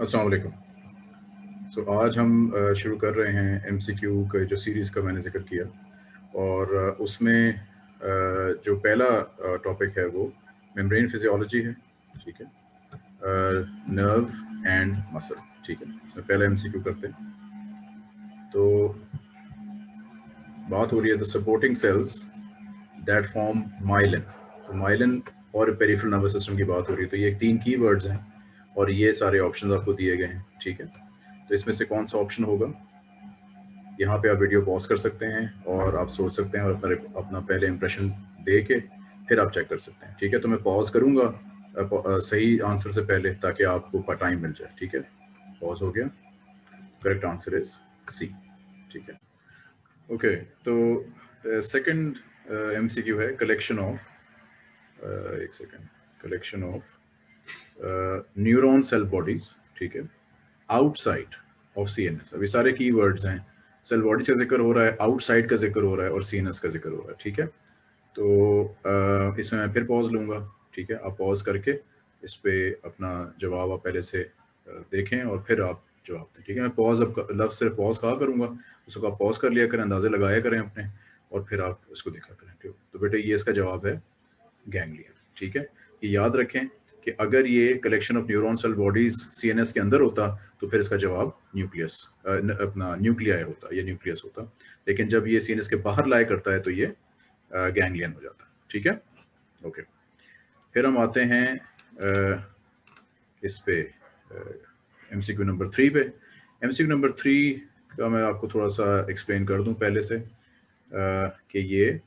अस्सलाम सो आज हम शुरू कर रहे हैं एमसीक्यू का जो सीरीज़ का मैंने ज़िक्र किया और उसमें जो पहला टॉपिक है वो मेम्ब्रेन फिजियोलॉजी है, ठीक है? नर्व एंड मसल ठीक है? इसमें पहला एमसीक्यू करते हैं। तो बात हो रही है the supporting cells that form myelin तो माइलन और पेरिफेरल नर्वस सिस्टम की बात हो रही है तो ये तीन की वर्ड्स हैं। और ये सारे ऑप्शन आपको दिए गए हैं, ठीक है? तो इसमें से कौन सा ऑप्शन होगा? यहाँ पे आप वीडियो पॉज कर सकते हैं और आप सोच सकते हैं और अपना अपना पहले इंप्रेशन दे के फिर आप चेक कर सकते हैं, ठीक है? तो मैं पॉज करूँगा सही आंसर से पहले ताकि आपको टाइम मिल जाए, ठीक है? पॉज हो गया। करेक्ट आंसर इज़ सी ठीक है? ओके तो सेकंड एमसीक्यू है कलेक्शन ऑफ़ एक second collection of neuron cell bodies ठीक है outside of C N S अभी सारे की वर्ड्स हैं। सेल बॉडीज का ज़िक्र हो रहा है आउटसाइड का ज़िक्र हो रहा है और सी एन एस का ज़िक्र हो रहा है ठीक है? तो uh, इसमें मैं फिर पॉज लूँगा ठीक है? आप पॉज करके इस पर अपना जवाब आप पहले से uh, देखें और फिर आप जवाब दें ठीक है? मैं पॉज अब लफ्ज से पॉज कहा करूँगा? उसको आप पॉज कर लिया करें अंदाजे लगाया करें अपने और फिर आप उसको देखा करें ठीक तो बेटे ये इसका जवाब है गैंगलियन ठीक है? ये याद रखें कि अगर ये collection of neuron cell bodies CNS के अंदर होता तो फिर इसका जवाब न्यूक्लियस अपना न्यूक्लियाई होता, या न्यूक्लियस होता। लेकिन जब ये सीएनएस के बाहर लाया करता है तो ये गैंगलियन हो जाता है ठीक है? ओके फिर हम आते हैं इस पे M C Q number three पे। M C Q number three का मैं आपको थोड़ा सा एक्सप्लेन कर दूँ पहले से कि ये,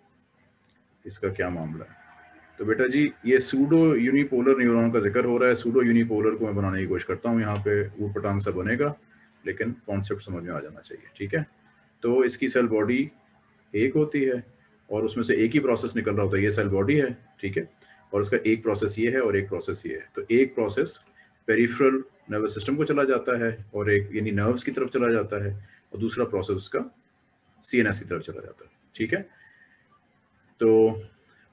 इसका क्या मामला है? तो बेटा जी, ये सूडो यूनिपोलर न्यूरॉन का ज़िक्र हो रहा है। सूडो यूनिपोलर को मैं बनाने की कोशिश करता हूँ। यहाँ पे ऊट पटांग सा बनेगा, लेकिन कॉन्सेप्ट समझ में आ जाना चाहिए, ठीक है? तो इसकी सेल बॉडी एक होती है और उसमें से एक ही प्रोसेस निकल रहा होता है। ये सेल बॉडी है, ठीक है? और उसका एक प्रोसेस ये है और एक प्रोसेस ये है। तो एक प्रोसेस पेरिफेरल नर्वस सिस्टम को चला जाता है और एक, यानी नर्व्स की तरफ़ चला जाता है और दूसरा प्रोसेस उसका सीएनएस की तरफ़ चला जाता है, ठीक है? तो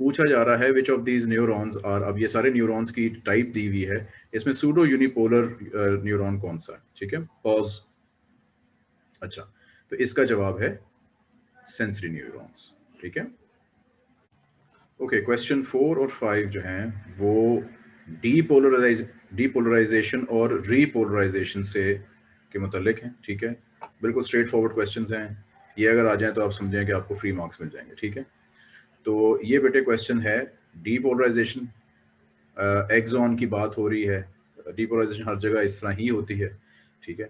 पूछा जा रहा है which of these neurons are अब ये सारे न्यूरॉन्स की टाइप दी हुई है, इसमें सूडो यूनिपोलर न्यूरॉन कौन सा है? ठीक है? पॉज अच्छा तो इसका जवाब है सेंसरी न्यूरॉन्स ठीक है? ओके क्वेश्चन फोर और फाइव जो हैं, वो डीपोलराइज डीपोलराइजेशन और रीपोलराइजेशन से के मुतलिक हैं, ठीक है? बिल्कुल स्ट्रेट फॉरवर्ड क्वेश्चन हैं। ये अगर आ जाए तो आप समझें कि आपको फ्री मार्क्स मिल जाएँगे, ठीक है? तो ये बेटे क्वेश्चन है डीपोलराइजेशन एक्सॉन की बात हो रही है डीपोलराइजेशन हर जगह इस तरह ही होती है, ठीक है?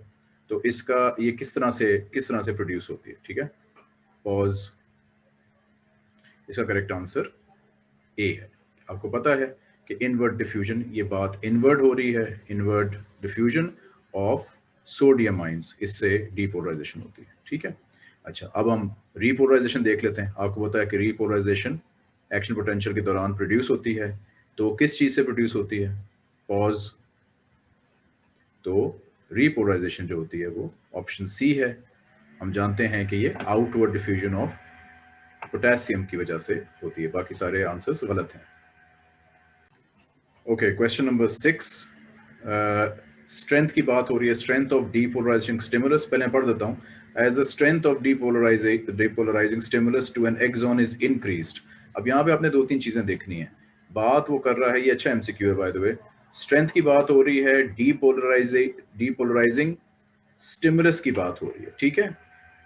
तो इसका ये किस तरह से, किस तरह से प्रोड्यूस होती है, ठीक है? पॉज इसका करेक्ट आंसर ए है। आपको पता है कि इनवर्ट डिफ्यूजन ये बात इनवर्ट हो रही है invert diffusion of sodium ions इससे डीपोलराइजेशन होती है, ठीक है? अच्छा अब हम रीपोलराइजेशन देख लेते हैं। आपको पता है कि रीपोलराइजेशन एक्शन पोटेंशियल के दौरान प्रोड्यूस होती है तो किस चीज़ से प्रोड्यूस होती है? पॉज तो रीपोलराइजेशन जो होती है वो ऑप्शन सी है। हम जानते हैं कि ये आउटवर्ड डिफ्यूजन ऑफ़ पोटेशियम की वजह से होती है। बाकी सारे आंसर्स गलत हैं। Okay question number six strength की बात हो रही है। स्ट्रेंथ ऑफ़ डीपोलराइजिंग स्टिमुलस पहले पढ़ देता हूँ। As the strength of depolarizing depolarizing stimulus to an axon is increased, अब यहाँ पे आपने दो तीन चीज़ें देखनी है। बात वो कर रहा है, ये अच्छा एमसीक्यू है बाय द वे स्ट्रेंथ की बात हो रही है डीपोलराइजिंग डीपोलराइजिंग स्टिमुलस की बात हो रही है, ठीक है?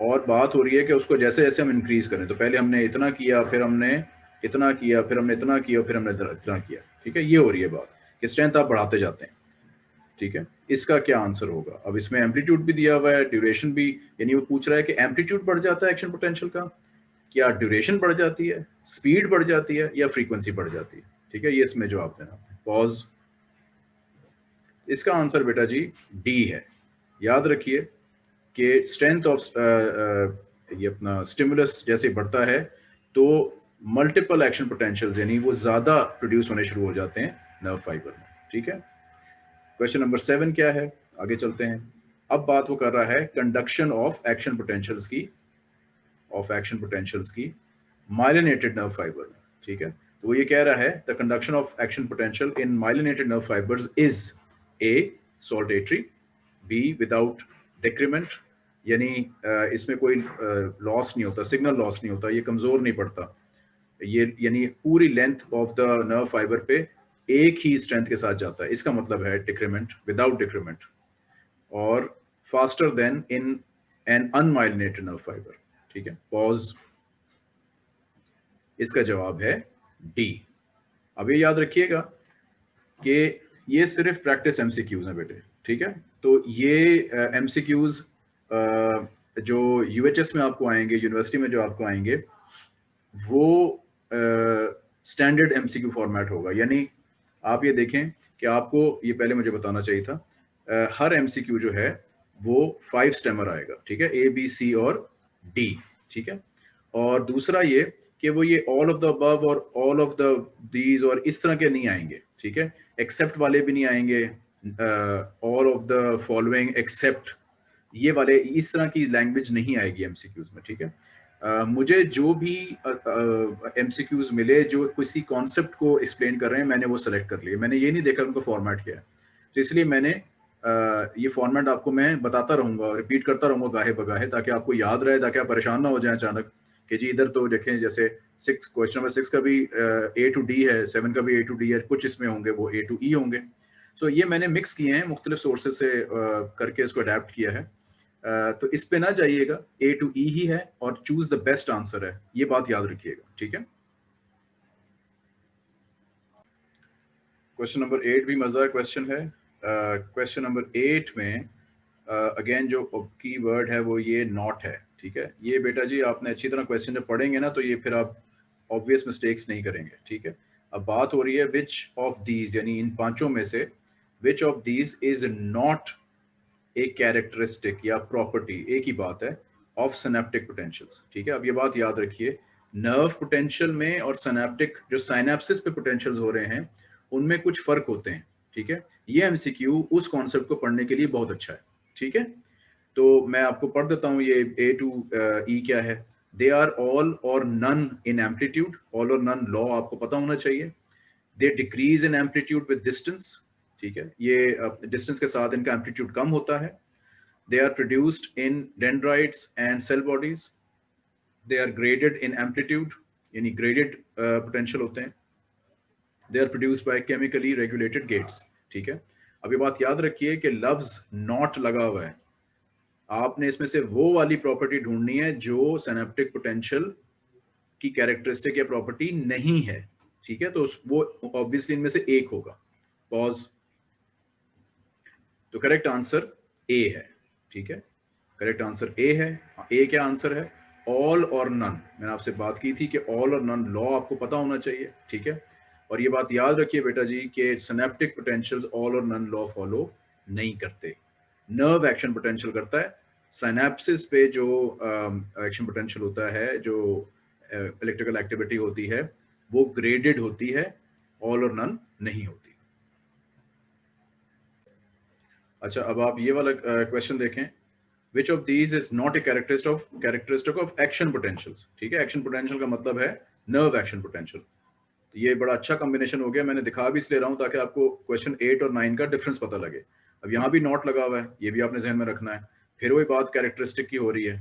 और बात हो रही है कि उसको जैसे जैसे हम इंक्रीज करें तो पहले हमने इतना किया, फिर हमने इतना किया, फिर हमने इतना किया, फिर हमने इतना किया, ठीक है? ये हो रही है बात कि स्ट्रेंथ आप बढ़ाते जाते हैं। ठीक है? इसका क्या आंसर होगा? अब इसमें एम्पलीट्यूड भी दिया हुआ है ड्यूरेशन भी, यानी वो पूछ रहा है कि एम्पलीट्यूड बढ़ जाता है एक्शन पोटेंशियल का? क्या ड्यूरेशन बढ़ जाती है? स्पीड बढ़ जाती है या फ्रीक्वेंसी बढ़ जाती है? ठीक है, ये इसमें जवाब देना पॉज इसका आंसर बेटा जी डी है। याद रखिए कि स्ट्रेंथ ऑफ़ ये अपना स्टिमुलस जैसे बढ़ता है तो मल्टीपल एक्शन पोटेंशियल यानी वो ज़्यादा प्रोड्यूस होने शुरू हो जाते हैं नर्व फाइबर में। ठीक है? क्वेश्चन नंबर सेवन क्या है? आगे चलते हैं। अब बात वो कर रहा है कंडक्शन ऑफ़ एक्शन पोटेंशियल्स की ऑफ़ एक्शन पोटेंशियल्स की माइलिनेटेड नर्व फाइबर ठीक है? तो वो ये कह रहा है the conduction of action potential in myelinated nerve fibres is A saltatory B without decrement यानी इसमें कोई लॉस नहीं होता सिग्नल लॉस नहीं होता, ये कमज़ोर नहीं पड़ता। ये, यानी पूरी length of the nerve fibre पे एक ही स्ट्रेंथ के साथ जाता है। इसका मतलब है डिक्रीमेंट विदाउट डिक्रीमेंट और faster than in an unmyelinated nerve fibre ठीक है? पॉज इसका जवाब है डी अब ये याद रखिएगा कि ये सिर्फ़ प्रैक्टिस एमसीक्यूज हैं बेटे। ठीक है? तो ये एमसीक्यूज uh, uh, जो यूएचएस में आपको आएँगे यूनिवर्सिटी में जो आपको आएँगे वो स्टैंडर्ड एमसीक्यू फॉर्मेट होगा। यानी आप ये देखें कि आपको ये पहले मुझे बताना चाहिए था आ, हर एमसीक्यू जो है वो फाइव स्टेमर आएगा ठीक है? ए बी सी और डी ठीक है? और दूसरा ये कि वो ये ऑल ऑफ़ द अबव और ऑल ऑफ़ द दीज और इस तरह के नहीं आएँगे ठीक है? एक्सेप्ट वाले भी नहीं आएँगे all of the following except ये वाले इस तरह की लैंग्वेज नहीं आएगी एमसीक्यूज में ठीक है? Uh, मुझे जो भी एम uh, मिले जो किसी कॉन्सेप्ट को एक्सप्लेन कर रहे हैं मैंने वो सेलेक्ट कर लिया मैंने ये नहीं देखा उनको फॉर्मेट किया तो इसलिए मैंने uh, ये फॉर्मेट आपको मैं बताता रहूँगा रिपीट करता रहूँगा गाहे बगाहे ताकि आपको याद रहे ताकि आप परेशान ना हो जाए अचानक कि जी इधर तो देखें जैसे सिक्स क्वेश्चन नंबर सिक्स का भी ए टू डी है सेवन का भी ए टू डी है कुछ इसमें होंगे वो ए टू ई होंगे। सो so, ये मैंने मिक्स किए हैं मुख्तलिफ़ सोर्सेज से करके इसको अडेप्ट किया है। तो इस पे ना जाइएगा ए टू ई ही है और चूज़ द बेस्ट आंसर है। ये बात याद रखिएगा ठीक है? क्वेश्चन नंबर एट भी मज़ेदार क्वेश्चन है। क्वेश्चन नंबर एट में अगेन uh, जो की वर्ड है वो ये नॉट है ठीक है? ये बेटा जी आपने अच्छी तरह क्वेश्चन जब पढ़ेंगे ना तो ये फिर आप ऑब्वियस मिस्टेक्स नहीं करेंगे ठीक है? अब बात हो रही है विच ऑफ़ दीज यानी इन पाँचों में से which of these is not एक कैरेक्टरिस्टिक या प्रॉपर्टी एक ही बात है ऑफ़ सनेप्टिक पोटेंशियल्स ठीक है? अब ये बात याद रखिए नर्व पोटेंशियल में और सनेप्टिक जो साइनेप्सिस पे पोटेंशियल्स हो रहे हैं, उनमें कुछ फ़र्क होते हैं, ठीक है? ये एमसीक्यू उस कॉन्सेप्ट को पढ़ने के लिए बहुत अच्छा है, ठीक है? तो मैं आपको पढ़ देता हूँ, ये ए टू ई क्या है? They are all or none in amplitude all or none law आपको पता होना चाहिए। They decrease in amplitude with distance ठीक है? ये डिस्टेंस के साथ इनका एम्पलीट्यूड कम होता है। They are produced in dendrites and cell bodies they are graded in amplitude यानी ग्रेडेड पोटेंशियल होते हैं। They are produced by chemically regulated gates ठीक है? अब ये बात याद रखिए कि लफ्ज नॉट लगा हुआ है। आपने इसमें से वो वाली प्रॉपर्टी ढूंढनी है जो सेनेप्टिक पोटेंशियल की कैरेक्टरिस्टिक या प्रॉपर्टी नहीं है, ठीक है? तो वो ऑब्वियसली इनमें से एक होगा। पॉज तो करेक्ट आंसर ए है ठीक है? करेक्ट आंसर ए है ए क्या आंसर है? ऑल और नन मैंने आपसे बात की थी कि ऑल और नन लॉ आपको पता होना चाहिए ठीक है? और ये बात याद रखिए बेटा जी कि synaptic potentials all or none law follow नहीं करते। नर्व एक्शन पोटेंशियल करता है। साइनेप्सिस पे जो एक्शन um, पोटेंशियल होता है जो इलेक्ट्रिकल uh, एक्टिविटी होती है वो ग्रेडेड होती है ऑल और नन नहीं होती। अच्छा अब आप ये वाला क्वेश्चन देखें। Which of these is not a characteristic of characteristic of action potentials ठीक है एक्शन पोटेंशियल का मतलब है नर्व एक्शन पोटेंशियल ये बड़ा अच्छा कॉम्बिनेशन हो गया, मैंने दिखा भी इसलिए रहा हूँ ताकि आपको क्वेश्चन एट और नाइन का डिफरेंस पता लगे। अब यहाँ भी नॉट लगा हुआ है, ये भी आपने जहन में रखना है। फिर वही बात कैरेक्टरिस्टिक की हो रही है,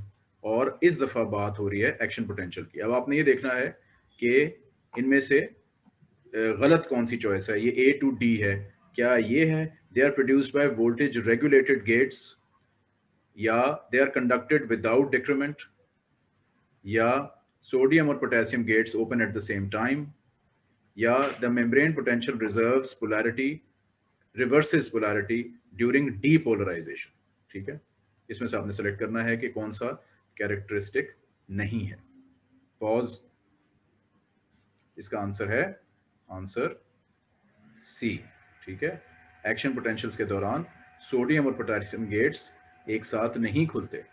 और इस दफ़ा बात हो रही है एक्शन पोटेंशियल की। अब आपने ये देखना है कि इनमें से गलत कौन सी चॉइस है? ये ए टू डी है। क्या ये है? They are produced by voltage regulated gates या they are conducted without decrement या सोडियम और potassium gates open at the same time या the membrane potential reserves polarity reverses polarity during depolarization ठीक है? इसमें से आपने सेलेक्ट करना है कि कौन सा कैरेक्टरिस्टिक नहीं है। पॉज इसका आंसर है आंसर सी ठीक है? एक्शन पोटेंशियल्स के दौरान सोडियम और पोटेशियम गेट्स एक साथ नहीं खुलते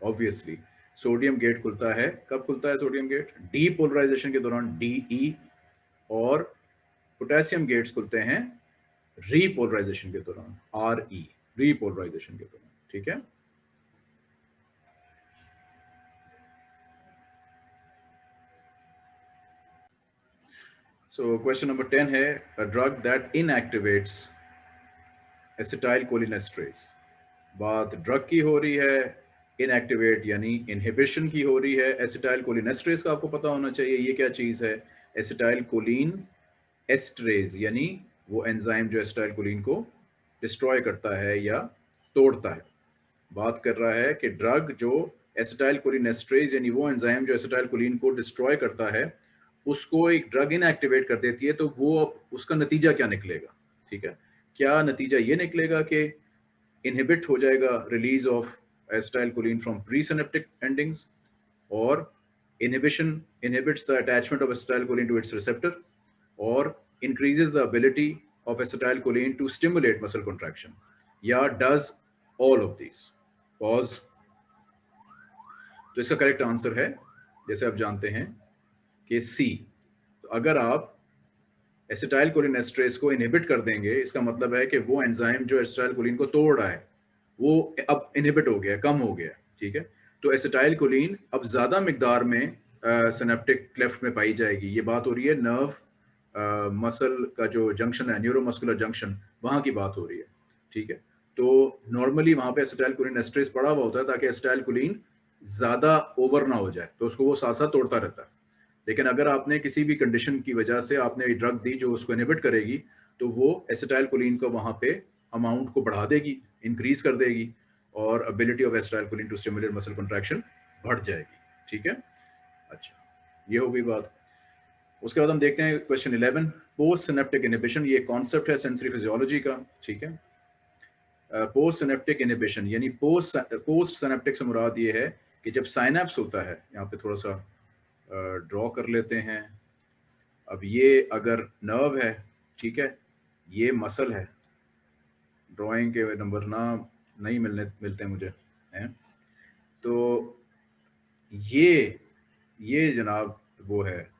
ऑब्वियसली सोडियम गेट खुलता है। कब खुलता है सोडियम गेट डी पोलराइजेशन के दौरान डी ई e, और पोटेशियम गेट्स खुलते हैं रीपोलराइजेशन के दौरान आर ई रीपोलराइजेशन के दौरान ठीक है? So question number 10 है a drug that inactivates acetylcholinesterase बात ड्रग की हो रही है इनएक्टिवेट यानी इनहिबिशन की हो रही है एसिटाइल कोलिनेस्ट्रेस का आपको पता होना चाहिए, ये क्या चीज़ है? एसिटाइल कोलिन एस्ट्रेज यानी वो एंजाइम जो एसिटाइल कोलिन को डिस्ट्रॉय करता है या तोड़ता है। बात कर रहा है कि ड्रग जो एसिटाइल कोलिन एस्ट्रेज यानी वो एंजाइम जो एसिटाइल कोलिन को डिस्ट्रॉय करता है, उसको एक ड्रग इनएक्टिवेट कर देती है तो वो उसका नतीजा क्या निकलेगा? ठीक है? क्या नतीजा ये निकलेगा कि इनहिबिट हो जाएगा release of acetylcholine from presynaptic endings और inhibition inhibits the attachment of acetylcholine to its receptor और increases the ability of acetylcholine to stimulate muscle contraction या does all of this pause तो इसका करेक्ट आंसर है, जैसे आप जानते हैं कि सी तो अगर आप एसिटाइल कोलिन एस्ट्रेस को इनहिबिट कर देंगे, इसका मतलब है कि वो एंजाइम जो एसिटाइल कोलिन को तोड़ रहा है, वो अब इनहिबिट हो गया, कम हो गया, ठीक है? तो एसिटाइल कोलिन अब ज़्यादा मकदार में सिनेप्टिक क्लेफ्ट में पाई जाएगी। ये बात हो रही है नर्व मसल का जो जंक्शन है न्यूरोमस्कुलर जंक्शन वहाँ की बात हो रही है, ठीक है? तो नॉर्मली वहाँ पे एसिटाइल कोलिन एस्ट्रेस पड़ा हुआ होता है ताकि एसिटाइल कोलिन ज़्यादा ओवर ना हो जाए तो उसको वो साथ साथ तोड़ता रहता है। लेकिन अगर आपने किसी भी कंडीशन की वजह से आपने ड्रग दी जो उसको इनिबिट करेगी तो वो एसिटाइल कोलिन का वहाँ पे अमाउंट को बढ़ा देगी इंक्रीज कर देगी और ability of acetylcholine to stimulate muscle contraction बढ़ जाएगी। ठीक है? अच्छा ये हो गई बात। उसके बाद हम देखते हैं क्वेश्चन 11 पोस्ट सिनेप्टिक इनहिबिशन ये कॉन्सेप्ट है सेंसरी फिजियोलॉजी का। ठीक है? पोस्ट सिनेप्टिक इनहिबिशन यानी पोस्ट पोस्ट सिनेप्टिक से मुराद ये है कि जब साइनेप्स होता है, यहाँ पे थोड़ा सा ड्रॉ कर लेते हैं। अब ये अगर नर्व है, ठीक है, ये मसल है ड्राइंग के नंबर ना, नहीं मिलने, मिलते मुझे, हैं? तो ये ये जनाब वो है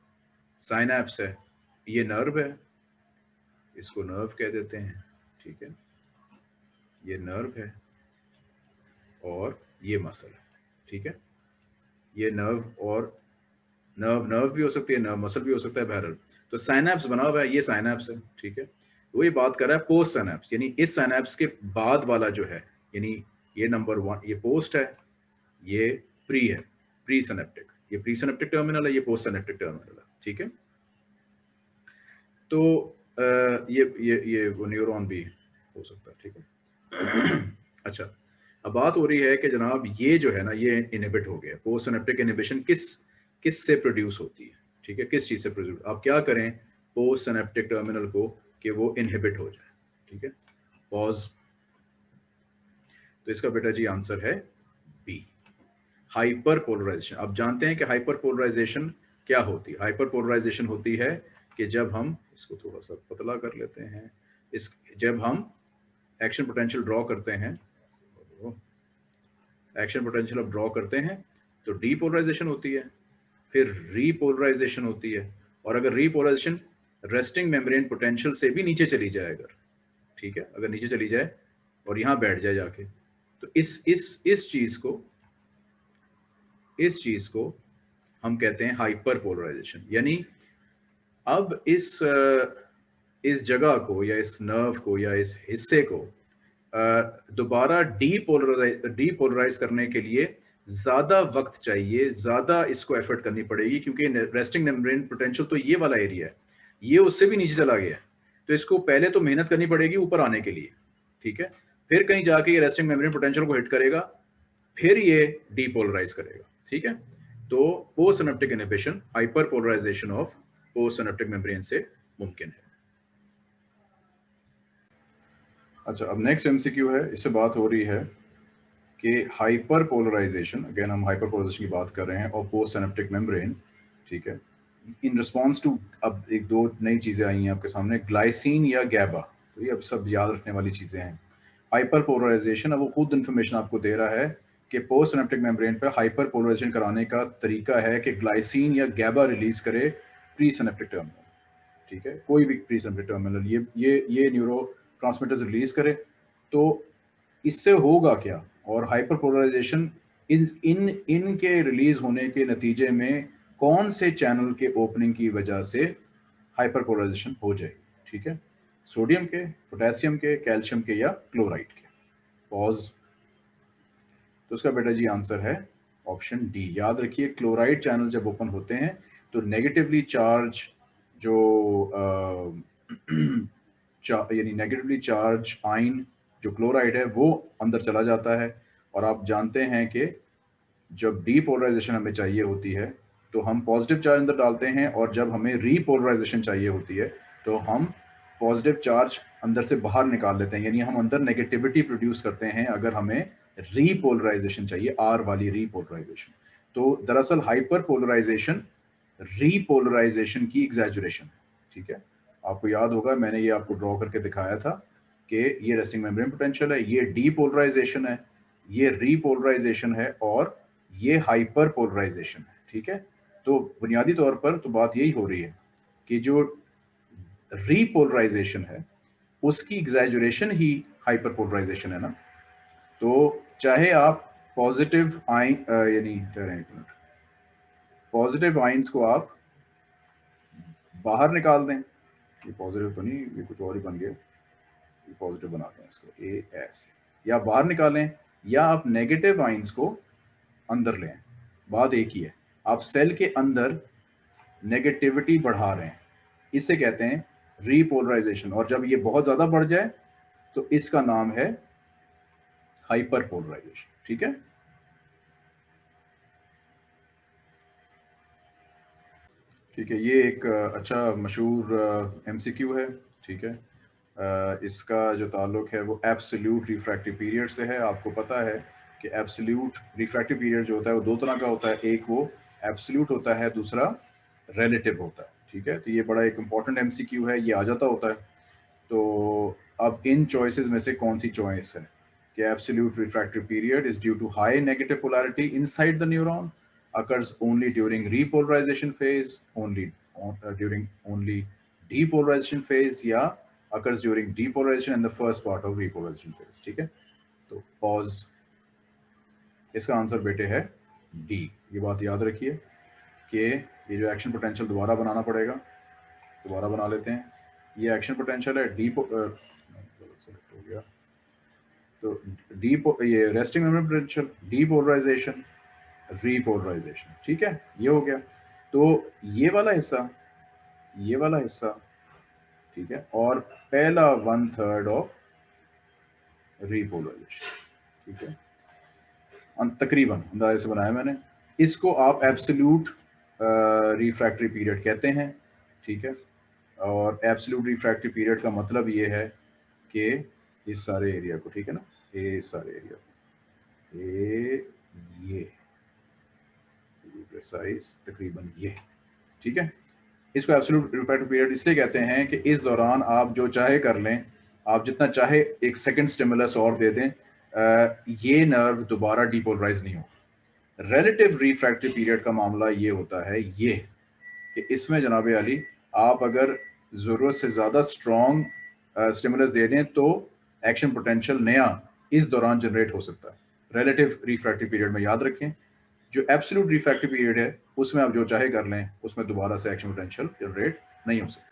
साइनैप्स है, ये नर्व है, इसको नर्व कह देते हैं, ठीक है? ये नर्व है और ये मसल है, ठीक है? ये नर्व और नर्व नर्व भी हो सकती है नर्व मसल भी हो सकता है बहरल तो साइनैप्स बना हुआ है, ये साइनैप्स है, ठीक है? वो ये बात कर रहा है पोस्ट सैनैप्स यानी इस सैनैप्स के बाद वाला जो है, यानी ये नंबर वन ये पोस्ट है, ये प्री है प्री सनेप्टिक ये प्री सनेप्टिक टर्मिनल है, ये पोस्ट सनेप्टिक टर्मिनल है, ठीक है? तो ये ये ये वो न्यूरॉन भी हो सकता है, ठीक है? अच्छा अब बात हो रही है कि जनाब ये जो है ना, ये इनिबिट हो गया पोस्ट सनेप्टिक इनहिबिशन किस किस से प्रोड्यूस होती है? ठीक है? किस चीज़ से प्रोड्यूस आप क्या करें? पोस्ट सनेप्टिक टर्मिनल को कि वो इनहिबिट हो जाए। ठीक है? पॉज तो इसका बेटा जी आंसर है बी हाइपर पोलराइजेशन आप जानते हैं कि हाइपर पोलराइजेशन क्या होती है? हाइपर पोलराइजेशन होती है कि जब हम, इसको थोड़ा सा पतला कर लेते हैं, इस, जब हम एक्शन पोटेंशियल ड्रॉ करते हैं एक्शन पोटेंशियल अब ड्रॉ करते हैं तो डीपोलराइजेशन होती है। फिर रीपोलराइजेशन होती है। और अगर रीपोलराइजेशन रेस्टिंग मेम्ब्रेन पोटेंशियल से भी नीचे चली जाए अगर, ठीक है? अगर नीचे चली जाए और यहाँ बैठ जाए जाके तो इस इस इस चीज़ को, इस चीज़ को हम कहते हैं हाइपर पोलराइजेशन यानी अब इस इस जगह को या इस नर्व को या इस हिस्से को दोबारा डीपोलराइज डीपोलराइज करने के लिए ज़्यादा वक्त चाहिए, ज़्यादा इसको एफर्ट करनी पड़ेगी, क्योंकि रेस्टिंग मेम्ब्रेन पोटेंशियल तो ये वाला एरिया है, ये उससे भी नीचे चला गया तो इसको पहले तो मेहनत करनी पड़ेगी ऊपर आने के लिए, ठीक है? फिर कहीं जाके ये रेस्टिंग मेमोरी पोटेंशियल को हिट करेगा, फिर ये डीपोलराइज करेगा, ठीक है? तो postsynaptic inhibition hyperpolarization of postsynaptic membrane से मुमकिन है। अच्छा अब नेक्स्ट एमसीक्यू है, इससे बात हो रही है। कि हाइपर पोलराइजेशन अगेन हम हाइपर पोलराइजेशन की बात कर रहे हैं, और पोस्ट एनेप्टिक मेम्ब्रेन ठीक है? इन रिस्पॉन्स टू अब एक दो नई चीज़ें आई हैं आपके सामने ग्लाइसिन या गैबा तो ये अब सब याद रखने वाली चीज़ें हैं। हाइपर पोलराइजेशन अब वो खुद इन्फॉर्मेशन आपको दे रहा है कि पोस्ट सिनेप्टिक मेम्ब्रेन पर हाइपर पोलराइजेशन कराने का तरीका है कि ग्लाइसिन या गैबा रिलीज़ करे प्री सिनेप्टिक टर्मिनल ठीक है? कोई भी प्री सिनेप्टिक टर्मिनल ये ये ये न्यूरो ट्रांसमीटर्स रिलीज़ करे तो इससे होगा क्या? और हाइपर पोलराइजेशन इन इन इनके रिलीज़ होने के नतीजे में कौन से चैनल के ओपनिंग की वजह से हाइपर पोलराइजेशन हो जाएगी ठीक है? सोडियम के पोटेशियम के कैल्शियम के या क्लोराइड के। पॉज तो उसका बेटा जी आंसर है ऑप्शन डी याद रखिए क्लोराइड चैनल जब ओपन होते हैं तो नेगेटिवली चार्ज जो यानी नेगेटिवली चार्ज आइन जो क्लोराइड है, वो अंदर चला जाता है। और आप जानते हैं कि जब डीपोलराइजेशन हमें चाहिए होती है तो हम पॉजिटिव चार्ज अंदर डालते हैं और जब हमें रीपोलराइजेशन चाहिए होती है तो हम पॉजिटिव चार्ज अंदर से बाहर निकाल लेते हैं। यानी हम अंदर नेगेटिविटी प्रोड्यूस करते हैं अगर हमें रीपोलराइजेशन चाहिए आर वाली रीपोलराइजेशन तो दरअसल हाइपर पोलराइजेशन रीपोलराइजेशन की एग्जैजुरेशन ठीक है? आपको याद होगा, मैंने ये आपको ड्रॉ करके दिखाया था। कि ये रेसिंग मेम्ब्रेन पोटेंशियल है, ये डीपोलराइजेशन है, ये रीपोलराइजेशन है और ये हाइपर पोलराइजेशन है, ठीक है? तो बुनियादी तौर पर तो बात यही हो रही है कि जो रीपोलराइजेशन है, उसकी एग्जैजुरेशन ही हाइपर पोलराइजेशन है ना? तो चाहे आप पॉजिटिव आइन यानी पॉजिटिव आइंस को आप बाहर निकाल दें, ये पॉजिटिव तो नहीं, ये कुछ और ही बन गया। पॉजिटिव बना दें इसको ए एस या बाहर निकालें, या आप नेगेटिव आइंस को अंदर लें। बात एक ही है, आप सेल के अंदर नेगेटिविटी बढ़ा रहे हैं। इसे कहते हैं रीपोलराइजेशन और जब ये बहुत ज़्यादा बढ़ जाए तो इसका नाम है हाइपर पोलराइजेशन ठीक है? ठीक है, ये एक अच्छा मशहूर एमसीक्यू है, ठीक है? इसका जो ताल्लुक है वो एब्सोल्यूट रिफ्रैक्टिव पीरियड से है। आपको पता है कि एब्सोल्यूट रिफ्रैक्टिव पीरियड जो होता है वो दो तरह का होता है। एक वो एब्सोल्यूट होता है दूसरा रिलेटिव होता है। ठीक है? तो ये बड़ा एक इंपॉर्टेंट एम है ये आ जाता होता है। तो अब इन चॉइसेस में से कौन सी चॉइस है कि absolute refractive period is due to high negative polarity inside the neuron only during repolarization phase only uh, during only depolarization phase या occurs during depolarization and the first part of repolarization phase, ठीक है? तो pause, इसका answer बेटे है D ये बात याद रखिए कि ये जो एक्शन पोटेंशियल दोबारा बनाना पड़ेगा, दोबारा बना लेते हैं। ये एक्शन पोटेंशियल है डी हो गया। तो डी ये resting memory potential depolarization repolarization ठीक है? ये हो गया। तो ये वाला हिस्सा, ये वाला हिस्सा ठीक है? और पहला वन थर्ड ऑफ़ रीपोलराइजेशन ठीक है? तकरीबन, अंदाजे से बनाया मैंने। इसको आप एब्सोल्यूट रिफ्रैक्टरी पीरियड कहते हैं, ठीक है? और एब्सोल्यूट रिफ्रैक्टरी पीरियड का मतलब ये है कि इस सारे एरिया को, ठीक है ना? ये सारे एरिया को। ये ये प्रिसाइज तकरीबन ये, ठीक है? इसको एब्सोल्यूट रिफ्रैक्टरी पीरियड इसलिए कहते हैं कि इस दौरान आप जो चाहे कर लें, आप जितना चाहे एक सेकंड स्टिमुलस और दे दें ये नर्व दोबारा डिपोलराइज नहीं हो रिलेटिव रिफ्रैक्टिव पीरियड का मामला ये होता है, ये कि इसमें जनाब अली, आप अगर ज़रूरत से ज़्यादा स्ट्रॉन्ग स्टिमुलस दे दें तो एक्शन पोटेंशियल नया इस दौरान जनरेट हो सकता है। रिलेटिव रिफ्रैक्टिव पीरियड में याद रखें जो एब्सोल्यूट रिफ्रैक्टिव पीरियड है उसमें आप जो चाहे कर लें उसमें दोबारा से एक्शन पोटेंशियल जनरेट नहीं हो सकता।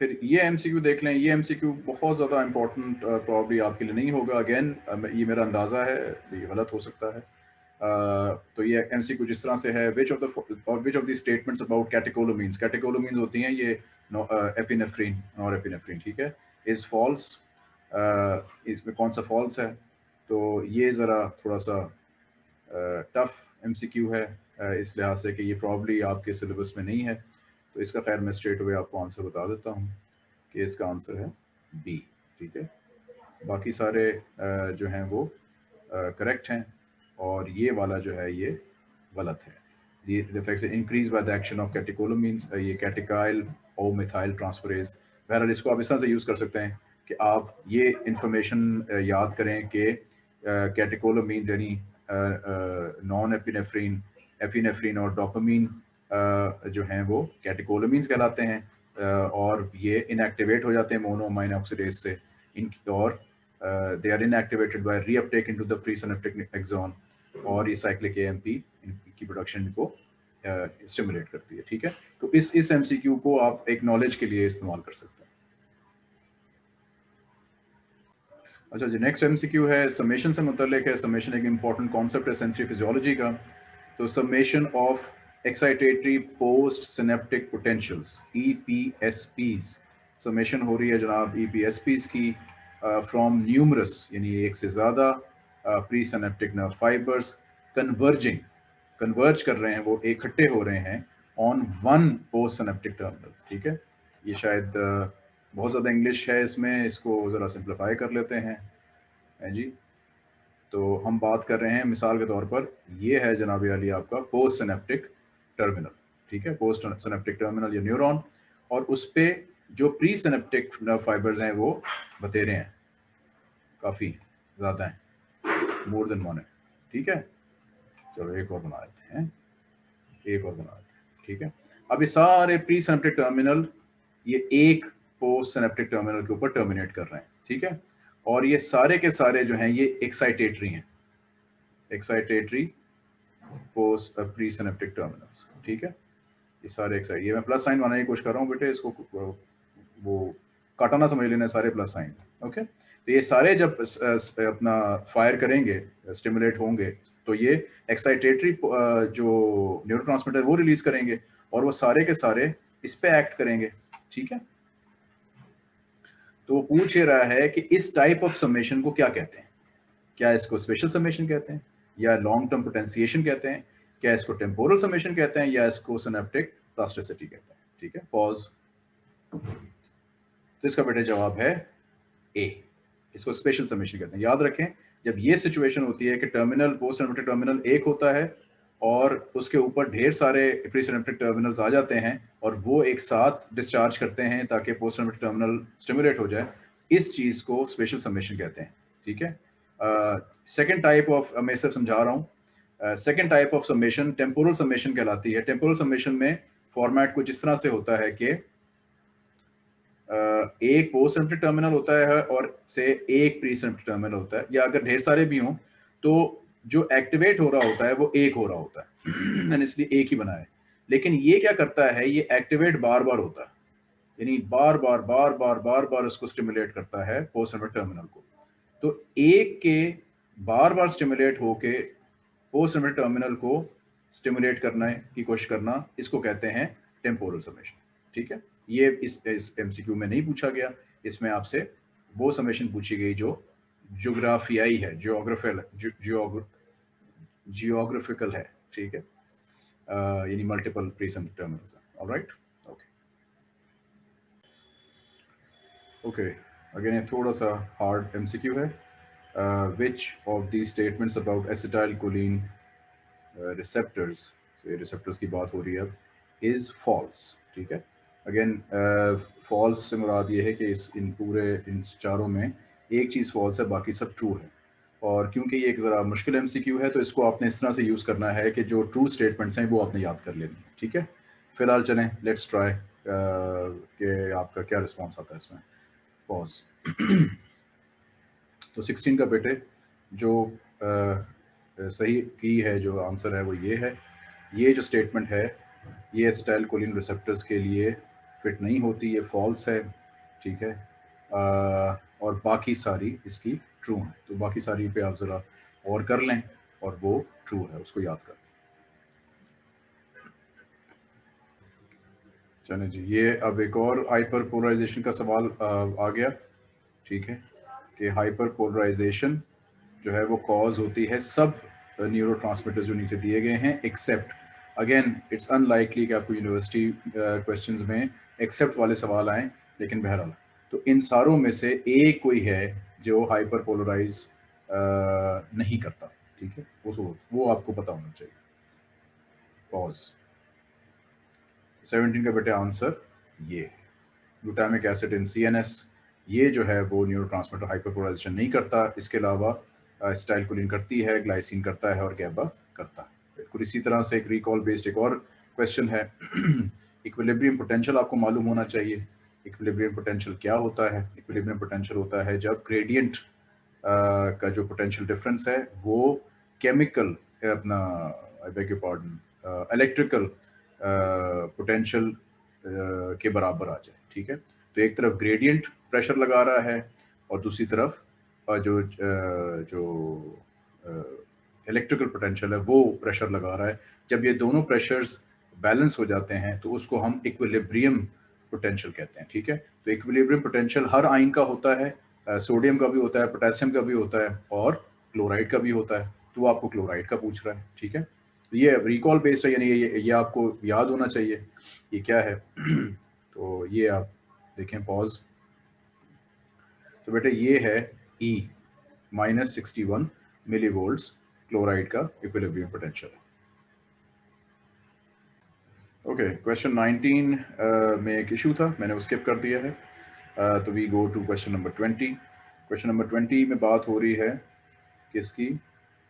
फिर ये एमसीक्यू देख लें ये एमसीक्यू बहुत ज़्यादा इंपॉर्टेंट प्रॉब्ली आपके लिए नहीं होगा। अगेन ये मेरा अंदाज़ा है ये गलत हो सकता है। Uh, तो ये एमसीक्यू जिस तरह से है which of the which of the statements about catecholamines catecholamines होती हैं ये एपिनेफ्रीन और एपिनेफ्रीन ठीक है? इज़ फॉल्स इसमें कौन सा फॉल्स है? तो ये ज़रा थोड़ा सा टफ एमसीक्यू है इस लिहाज से कि ये प्रॉब्ली आपके सिलेबस में नहीं है। तो इसका खैर मैं स्ट्रेट अवे आपको आंसर बता देता हूँ कि इसका आंसर है बी ठीक है? बाकी सारे जो हैं वो करेक्ट हैं और ये वाला जो है ये गलत है। Increase by the action of catecholamines ये कैटिकाइल ओ मिथाइल ट्रांसफरेज बहरहाल इसको आप इस तरह से यूज़ कर सकते हैं कि आप ये इंफॉर्मेशन याद करें कि कैटिकोलोमीन्स यानी नॉन एपिनेफ्रीन एपिनेफ्रीन और डोपामीन जो हैं वो कैटेकोलोमीन्स कहलाते हैं और ये इनएक्टिवेट हो जाते हैं मोनोमाइन ऑक्सीडेज से। इन और they are inactivated by reuptake into the pre synaptic axon और ये साइक्लिक एएमपी इनकी प्रोडक्शन को स्टिमुलेट करती है, ठीक है? तो इस इस एमसीक्यू को आप एक नॉलेज के लिए इस्तेमाल कर सकते हैं। अच्छा जो नेक्स्ट एमसीक्यू है समेशन से मुतलिक है। समेशन एक इंपॉर्टेंट कॉन्सेप्ट है सेंसरी फिजियोलॉजी का। तो summation of excitatory postsynaptic potentials EPSPs summation हो रही है जनाब ईपीएसपीज की फ्रॉम uh, न्यूमरस यानी एक से ज़्यादा presynaptic nerve fibres converging converge कर रहे हैं वो इकट्ठे हो रहे हैं on one postsynaptic terminal ठीक है? ये शायद बहुत ज़्यादा इंग्लिश है इसमें, इसको ज़रा सिंप्लीफाई कर लेते हैं। है जी? तो हम बात कर रहे हैं मिसाल के तौर पर, ये है जनाब अली आपका पोस्ट सिनेप्टिक टर्मिनल ठीक है? पोस्ट सिनेप्टिक टर्मिनल या न्यूरॉन और उस पर जो प्री सिनेप्टिक नर्व फाइबर्स हैं वो बतेरे हैं, काफ़ी ज़्यादा हैं मोर देन वन है, ठीक है? चलो एक और बना देते हैं, एक और बना देते हैं, ठीक है? अब ये सारे प्री सिनेप्टिक टर्मिनल ये एक पोस्ट सिनेप्टिक टर्मिनल के ऊपर टर्मिनेट कर रहे हैं, ठीक है? और ये सारे के सारे जो हैं, ये एक्साइटेटरी हैं। Excitatory post presynaptic terminals ठीक है? ये सारे एक्साइट ये मैं प्लस साइन बनाने की कोशिश कर रहा हूँ बेटे, इसको वो काटाना समझ लेना सारे प्लस साइन ओके तो ये सारे जब अपना फायर करेंगे स्टिमुलेट होंगे तो ये एक्साइटेटरी जो न्यूरोट्रांसमीटर वो रिलीज़ करेंगे और वो सारे के सारे इस पर एक्ट करेंगे, ठीक है? तो वो पूछ रहा है कि इस टाइप ऑफ़ समेशन को क्या कहते हैं? क्या इसको स्पेशल समेशन कहते हैं? या लॉन्ग टर्म पोटेंसिएशन कहते हैं? क्या इसको टेम्पोरल समेशन कहते हैं? या इसको सिनेप्टिक प्लास्टिसिटी कहते हैं? ठीक है पॉज तो इसका बेटा जवाब है ए इसको स्पेशल समेशन कहते हैं। याद रखें, जब ये सिचुएशन होती है कि टर्मिनल पोस्ट टर्मिनल एक होता है और उसके ऊपर ढेर सारे प्रीसिनेप्टिक टर्मिनल्स आ जाते हैं और वो एक साथ डिस्चार्ज करते हैं ताकि पोस्ट टर्मिनल स्टिमुलेट हो जाए। इस चीज़ को स्पेशल समेशन कहते हैं ठीक है? सेकेंड टाइप ऑफ़ मैं सिर्फ़ समझा रहा हूँ। Second type of summation temporal summation कहलाती है। टेम्पोरल समेशन में फॉर्मेट कुछ इस तरह से होता है कि uh, एक पोस्ट टर्मिनल होता है और से एक प्री टर्मिनल होता है। या अगर ढेर सारे भी हों तो जो एक्टिवेट हो रहा होता है वो एक हो रहा होता है। मैंने इसलिए एक ही बनाया लेकिन ये क्या करता है ये एक्टिवेट बार बार होता है। यानी बार बार बार बार बार बार उसको स्टिमुलेट करता है पोस्ट टर्मिनल को। तो एक के बार बार स्टिमुलेट होके पोस्ट टर्मिनल को स्टिमुलेट करना की कोशिश करना इसको कहते हैं टेम्पोरल समेशन ठीक है? ये इस, इस एमसीक्यू में नहीं पूछा गया। इसमें आपसे वो समेशन पूछी गई जो जोग्राफियाई है जियोग्राफिकल जियोग्राफिकल है ठीक है? यानी multiple प्रीसम terminals alright okay okay again ये थोड़ा सा हार्ड एमसीक्यू है. Which of the statements about acetylcholine receptors receptors की बात हो रही है इज़ फॉल्स ठीक है? अगेन फॉल्स uh, से मुराद ये है कि इस इन पूरे इन चारों में एक चीज़ फॉल्स है बाकी सब ट्रू है. और क्योंकि ये एक ज़रा मुश्किल एमसीक्यू है तो इसको आपने इस तरह से यूज़ करना है कि जो ट्रू स्टेटमेंट्स हैं वो आपने याद कर लेनी ठीक है? फ़िलहाल चलें लेट्स ट्राई कि आपका क्या रिस्पॉन्स आता है इसमें। पॉज तो सिक्सटीन का बेटे जो आ, सही की है जो आंसर है वो ये है। ये जो स्टेटमेंट है ये स्टाइल कोलिन रिसेप्टर्स के लिए फिट नहीं होती ये फॉल्स है ठीक है? आ, और बाकी सारी इसकी ट्रू हैं। तो बाकी सारी पे आप ज़रा और कर लें और वो ट्रू है, उसको याद कर चलें जी, ये अब एक और हाइपर पोलराइजेशन का सवाल आ गया। ठीक है? कि हाइपर पोलराइजेशन जो है वो कॉज होती है सब न्यूरो जो नीचे दिए गए हैं एक्सेप्ट अगेन इट्स अनलाइकली कि आपको यूनिवर्सिटी क्वेश्चंस में एक्सेप्ट वाले सवाल आए, लेकिन बहरहाल। तो इन सारों में से एक कोई है जो हाइपर पोलराइज नहीं करता, ठीक है? वो वो आपको पता होना चाहिए। पॉज सेवनटीन का बेटे आंसर ये ग्लूटामिक एसिड इन सीएनएस ये जो है वो न्यूरो हाइपर पोलराइजेशन नहीं करता, इसके अलावा स्टाइल कोलिन करती है ग्लाइसिन करता है और गैबा करता है। बिल्कुल इसी तरह से एक रिकॉल बेस्ड एक और क्वेश्चन है। इक्विलिब्रियम पोटेंशियल आपको मालूम होना चाहिए। इक्विलिब्रियम पोटेंशियल क्या होता है? इक्विलिब्रियम पोटेंशियल होता है जब ग्रेडियंट का जो पोटेंशियल डिफरेंस है, वो केमिकल अपना I you pardon electrical potential के बराबर आ जाए, ठीक है? तो एक तरफ़ ग्रेडियंट प्रेशर लगा रहा है और दूसरी तरफ़ जो जो इलेक्ट्रिकल पोटेंशियल है, वो प्रेशर लगा रहा है। जब ये दोनों प्रेशर्स बैलेंस हो जाते हैं तो उसको हम इक्विलिब्रियम पोटेंशियल कहते हैं ठीक है? तो इक्विलिब्रियम पोटेंशियल हर आइन का होता है सोडियम का भी होता है पोटेशियम का भी होता है और क्लोराइड का भी होता है। तो वो आपको क्लोराइड का पूछ रहा है ठीक है? तो ये रिकॉल बेस्ड है यानी ये, ये आपको याद होना चाहिए ये क्या है? तो ये आप देखें पॉज तो बेटे ये है E minus sixty one millivolt chloride का इक्विलिब्रियम पोटेंशियल ओके क्वेश्चन 19 में एक इशू था मैंने वो स्किप कर दिया है। Uh, तो we go to question number 20 question number 20 में बात हो रही है किसकी?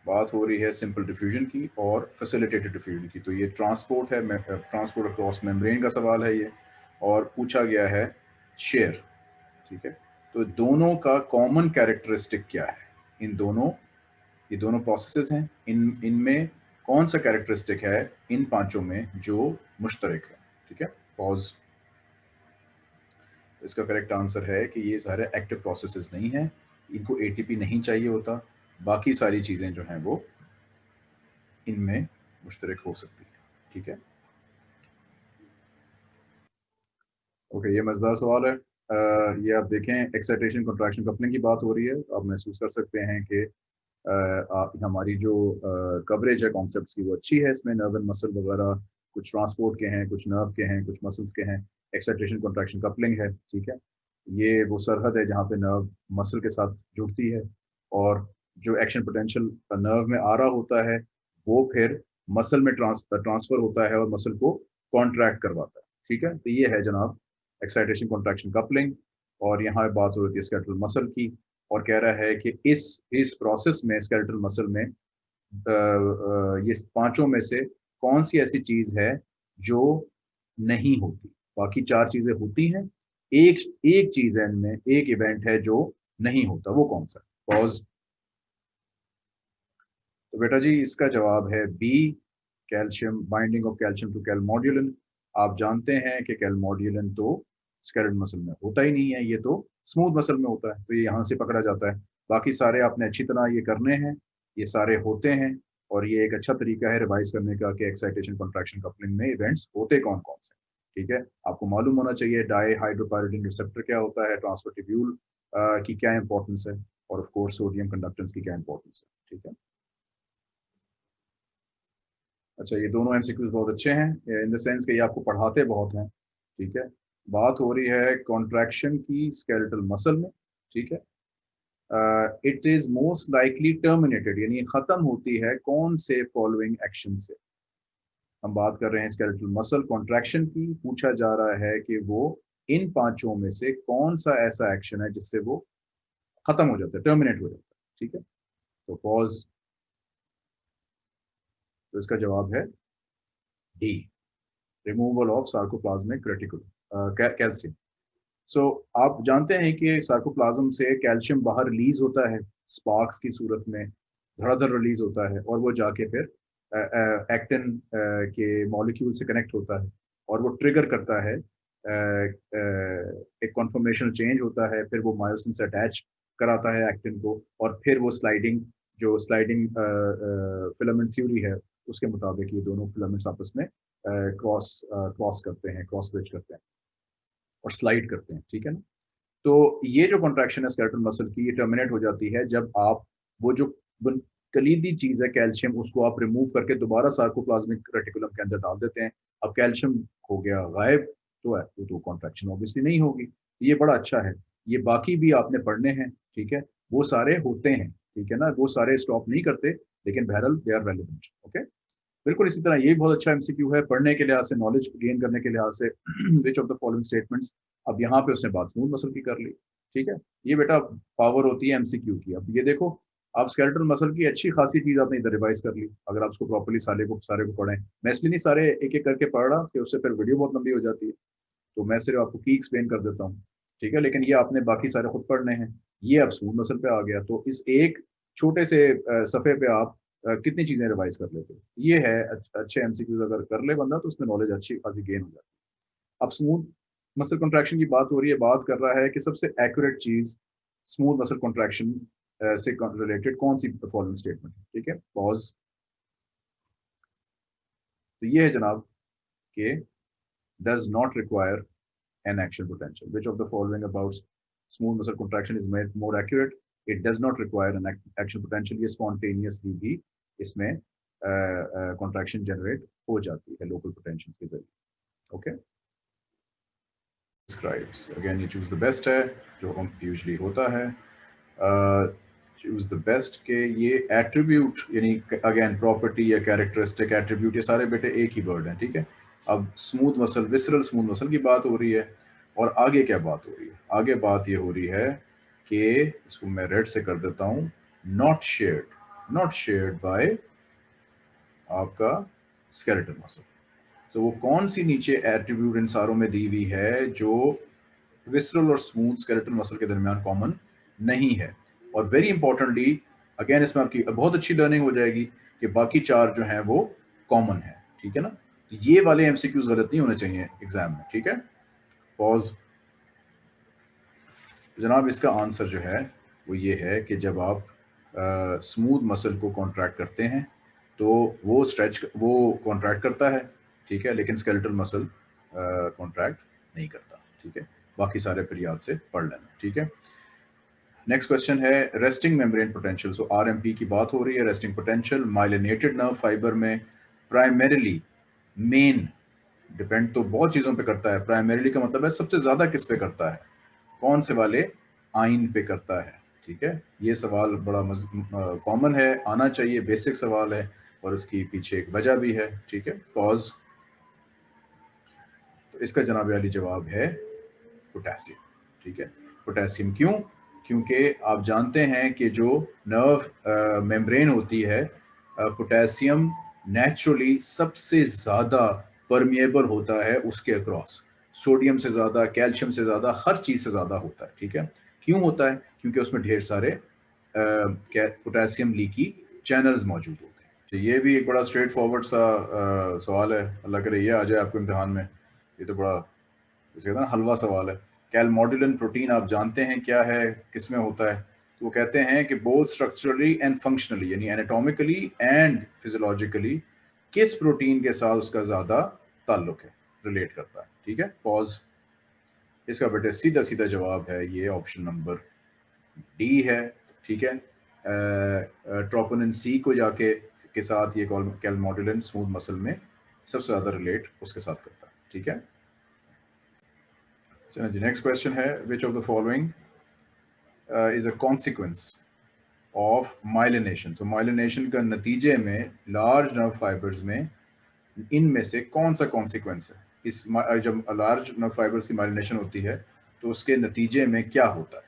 बात हो रही है सिंपल डिफ्यूजन की और फैसिलिटेटेड डिफ्यूजन की। तो ये ट्रांसपोर्ट है ट्रांसपोर्ट अक्रॉस मेम्ब्रेन का सवाल है ये और पूछा गया है शेयर ठीक है? तो दोनों का कॉमन कैरेक्टरिस्टिक क्या है? इन दोनों ये दोनों प्रोसेसेस हैं। इन इनमें कौन सा कैरेक्टरिस्टिक है इन पाँचों में जो मुश्तरक है ठीक है? पॉज इसका करेक्ट आंसर है कि ये सारे एक्टिव प्रोसेसेस नहीं है इनको एटीपी नहीं चाहिए होता बाकी सारी चीज़ें जो हैं वो इनमें मुश्तरक हो सकती है ठीक है? ओके ये मज़ेदार सवाल है। आ, ये आप देखें एक्साइटेशन कंट्रैक्शन कपलिंग की बात हो रही है आप महसूस कर सकते हैं कि हमारी जो कवरेज है कॉन्सेप्ट की वो अच्छी है इसमें नर्वन मसल वगैरह कुछ ट्रांसपोर्ट के हैं कुछ नर्व के हैं कुछ मसल्स के हैं एक्साइटेशन कॉन्ट्रैक्शन कपलिंग है ठीक है? ये वो सरहद है जहाँ पे नर्व मसल के साथ जुड़ती है और जो एक्शन पोटेंशियल नर्व में आ रहा होता है वो फिर मसल में ट्रांस ट्रांसफ़र होता है और मसल को कॉन्ट्रैक्ट करवाता है ठीक है? तो ये है जनाब एक्साइटेशन कॉन्ट्रैक्शन कपलिंग और यहाँ बात हो रही है स्केलेटल मसल की और कह रहा है कि इस इस प्रोसेस में स्केलेटल मसल में आ, आ, ये पाँचों में से कौन सी ऐसी चीज़ है जो नहीं होती? बाकी चार चीज़ें होती हैं। एक एक चीज़ है इनमें, एक इवेंट है जो नहीं होता, वो कौन सा? पॉज तो बेटा जी, इसका जवाब है B calcium binding of calcium to calmodulin आप जानते हैं कि कैलमोड्यूलिन तो स्केलेटल मसल में होता ही नहीं है, ये तो स्मूथ मसल में होता है तो ये यहाँ से पकड़ा जाता है। बाकी सारे आपने अच्छी तरह ये करने हैं, ये सारे होते हैं। और ये एक अच्छा तरीका है रिवाइज करने का कि एक्साइटेशन कॉन्ट्रैक्शन कपलिंग में इवेंट्स होते कौन कौन से, ठीक है? आपको मालूम होना चाहिए डाई हाइड्रोपायरिडिन रिसेप्टर क्या होता है ट्रांसफ़र टिब्यूल की क्या इंपॉर्टेंस है और ऑफ़ कोर्स सोडियम कंडक्टेंस की क्या इंपॉर्टेंस है, ठीक है? अच्छा ये दोनों एमसीक्यूज बहुत अच्छे हैं इन द सेंस कि ये आपको पढ़ाते बहुत हैं, ठीक है? बात हो रही है कॉन्ट्रैक्शन की स्केलेटल मसल में, ठीक है? It is most likely terminated यानी खत्म होती है कौन से फॉलोइंग एक्शन से। हम बात कर रहे हैं स्केलेटल मसल कॉन्ट्रैक्शन की, पूछा जा रहा है कि वो इन पाँचों में से कौन सा ऐसा एक्शन है जिससे वो खत्म हो जाता है टर्मिनेट हो जाता है, ठीक है? तो पॉज तो इसका जवाब है D removal of sarcoplasmic reticulum calcium so so, आप जानते हैं कि सार्कोप्लाज्म से कैल्शियम बाहर रिलीज़ होता है स्पार्क्स की सूरत में धड़ाधड़ रिलीज़ होता है और वो जाके फिर एक्टिन के मॉलिक्यूल से कनेक्ट होता है और वो ट्रिगर करता है आ, आ, एक कॉन्फर्मेशन चेंज होता है फिर वो मायोसिन से अटैच कराता है एक्टिन को और फिर वो स्लाइडिंग जो स्लाइडिंग फिलामेंट थ्योरी है उसके मुताबिक ये दोनों फिलामेंट्स आपस में क्रॉस क्रॉस करते हैं क्रॉस ब्रिज करते हैं। और स्लाइड करते हैं ठीक है ना? तो ये जो कॉन्ट्रैक्शन है स्केलेटल मसल की ये टर्मिनेट हो जाती है जब आप वो जो कलीदी चीज़ है कैल्शियम उसको आप रिमूव करके दोबारा सार्कोप्लाज्मिक रेटिकुलम के अंदर डाल देते हैं। अब कैल्शियम हो गया गायब तो है तो, कॉन्ट्रैक्शन ऑब्वियसली नहीं होगी। ये बड़ा अच्छा है। ये बाकी भी आपने पढ़ने हैं ठीक है? वो सारे होते हैं ठीक है ना? वो सारे स्टॉप नहीं करते लेकिन बहरल दे आर रेलिवेंट ओके बिल्कुल इसी तरह, ये बहुत अच्छा एमसीक्यू है, पढ़ने के लिहाज से नॉलेज गेन करने के लिहाज से which of the following statements अब यहाँ पे उसने बात स्मूथ मसल की कर ली, ठीक है? ये बेटा पावर होती है एमसीक्यू की। अब ये देखो आप स्केलेटल मसल की अच्छी खासी चीज़ आपने इधर रिवाइज कर ली, अगर आप उसको प्रॉपरली सारे को सारे को पढ़ें। मैं इसलिए नहीं सारे एक एक करके पढ़ रहा, कि उससे फिर वीडियो बहुत लंबी हो जाती है। तो मैं सिर्फ़ आपको की एक्सप्लेन कर देता हूँ, ठीक है? लेकिन ये आपने बाकी सारे खुद पढ़ने हैं। ये अब स्मूथ मसल पे आ गया। तो इस एक छोटे से सफ़े पे आप कितनी चीज़ें रिवाइज कर लेते ये है अच्छे एम अगर कर ले बंदा तो उसमें नॉलेज अच्छी खासी गेन हो जाती अब स्मूथ मसल कॉन्ट्रैक्शन की बात हो रही है, बात कर रहा है कि सबसे एक्यूरेट चीज़ स्मूथ मसल कॉन्ट्रैक्शन से रिलेटेड कौन सी फॉलोइंग स्टेटमेंट है, ठीक है? पॉज तो ये है जनाब के does not require an action potential which of the following about smooth muscle contraction is made more accurate it does not require an action potential ये स्पॉन्टेनियसली भी इसमें कॉन्ट्रैक्शन जनरेट हो जाती है लोकल पोटेंशियल के ज़रिए okay describes. Again, you choose the best है, जो हम usually होता है। चूज़ द बेस्ट के ये एट्रीब्यूट यानी अगेन प्रॉपर्टी या कैरेक्टरिस्टिक एट्रीब्यूट ये सारे बेटे एक ही वर्ड हैं, ठीक है? अब smooth muscle visceral smooth muscle की बात हो रही है, और आगे क्या बात हो रही है? आगे बात ये हो रही है कि, इसको मैं रेड से कर देता हूँ not shared not shared by आपका स्केलेटल मसल तो वो कौन सी नीचे एट्रीब्यूट इन सारों में दी हुई है जो विसरल और स्मूथ स्केलेटल मसल के दरमियान कॉमन नहीं है? और वेरी इंपॉर्टेंटली अगेन इसमें आपकी बहुत अच्छी लर्निंग हो जाएगी कि बाकी चार जो हैं वो कॉमन है, ठीक है ना? ये वाले एमसीक्यूज गलत नहीं होने चाहिए एग्ज़ाम में, ठीक है? पॉज जनाब, इसका आंसर जो है वो ये है कि जब आप स्मूथ मसल को कॉन्ट्रैक्ट करते हैं तो वो स्ट्रेच वो कॉन्ट्रैक्ट करता है, ठीक है, लेकिन स्केलेटल मसल कॉन्ट्रैक्ट नहीं करता, ठीक है, बाकी सारे फिर याद से पढ़ लेना, ठीक है। नेक्स्ट क्वेश्चन है resting membrane potential so RMP की बात हो रही है resting potential myelinated nerve fibre में प्राइमरीली मेन डिपेंड तो बहुत चीज़ों पे करता है प्राइमरीली का मतलब है सबसे ज़्यादा किस पे करता है, कौन से वाले आइन पे करता है ठीक है? ये सवाल बड़ा कॉमन है, आना चाहिए बेसिक सवाल है और इसकी पीछे एक वजह भी है, ठीक है? कॉज तो इसका जनाब वाली जवाब है पोटेशियम ठीक है? पोटेशियम क्यों? क्योंकि आप जानते हैं कि जो नर्व मेम्ब्रेन होती है पोटेशियम नेचुरली सबसे ज़्यादा परमिएबल होता है उसके अक्रॉस सोडियम से ज़्यादा कैल्शियम से ज़्यादा, हर चीज़ से ज़्यादा होता है, ठीक है? क्यों होता है? क्योंकि उसमें ढेर सारे पोटेशियम लीकी चैनल्स मौजूद होते हैं। तो ये भी एक बड़ा स्ट्रेट फॉरवर्ड सा आ, सवाल है। अल्लाह करे ये आ जाए आपको इम्तहान में। ये तो बड़ा जैसे कहते हैं हलवा सवाल है। कैलमोडुलिन प्रोटीन आप जानते हैं क्या है किसमें होता है? तो वो कहते हैं कि बोथ स्ट्रक्चरली एंड फंक्शनली यानी एनाटोमिकली एंड फिजोलॉजिकली किस प्रोटीन के साथ उसका ज़्यादा ताल्लुक है रिलेट करता है। ठीक है? पॉज इसका बेटे सीधा सीधा जवाब है ये ऑप्शन नंबर डी है, ठीक है? ट्रोपोनिन सी को जाके, के साथ ये कैलमोडुलिन स्मूथ मसल में सबसे ज़्यादा रिलेट उसके साथ करता है, ठीक है? चलो जी नेक्स्ट क्वेश्चन है which of the following is a consequence of myelination तो माइलिनेशन का नतीजे में लार्ज नर्व फाइबर्स में इनमें से कौन सा कॉन्सिक्वेंस है? इस जब लार्ज फाइबर्स की माइलिनेशन होती है तो उसके नतीजे में क्या होता है?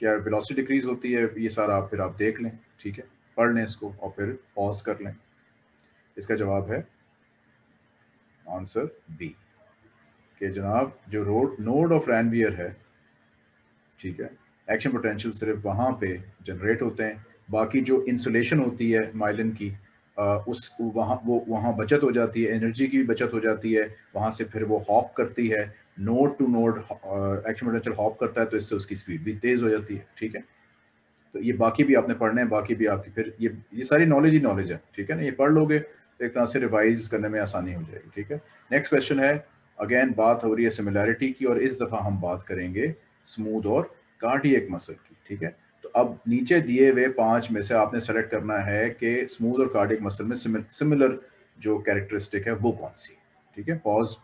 क्या वेलोसिटी डिक्रीज होती है? ये सारा आप फिर आप देख लें, ठीक है? पढ़ लें इसको और फिर पॉज कर लें। इसका जवाब है आंसर बी कि जनाब, जो रोड नोड ऑफ़ रैनवियर है, ठीक है? एक्शन पोटेंशियल सिर्फ़ वहाँ पे जनरेट होते हैं। बाकी जो इंसुलेशन होती है माइलिन की उस वहाँ, वो वहाँ बचत हो जाती है एनर्जी की भी बचत हो जाती है, वहाँ से फिर वो हॉप करती है node to node potential hop करता है तो इससे उसकी स्पीड भी तेज़ हो जाती है, ठीक है? तो ये बाकी भी आपने पढ़ने हैं, बाकी भी आपकी, फिर ये ये सारी नॉलेज ही नॉलेज है, ठीक है ना? ये पढ़ लोगे तो एक तरह से रिवाइज करने में आसानी हो जाएगी, ठीक है? नेक्स्ट क्वेश्चन है अगेन बात हो रही है सिमिलैरिटी की, और इस दफ़ा हम बात करेंगे स्मूथ और कार्डियक मसल की, ठीक है? तो अब नीचे दिए हुए पाँच में से आपने सेलेक्ट करना है कि स्मूथ और कार्डिक मसल में सिमिलर जो कैरेक्टरिस्टिक है वो कौन सी ठीक है पॉज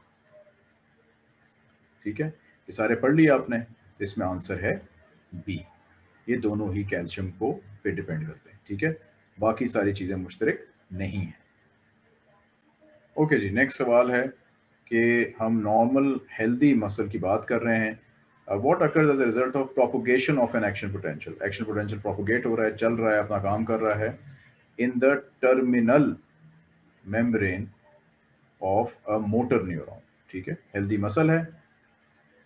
ठीक है, ये सारे पढ़ लिए आपने, इसमें आंसर है बी ये दोनों ही कैल्शियम को पे डिपेंड करते हैं, ठीक है? बाकी सारी चीज़ें मुश्तरक नहीं है। ओके जी नेक्स्ट सवाल है कि हम नॉर्मल हेल्दी मसल की बात कर रहे हैं। What occurs as result of propagation of an action potential action potential propagate हो रहा है चल रहा है अपना काम कर रहा है। The terminal membrane of a motor neuron ठीक है? हेल्दी मसल है।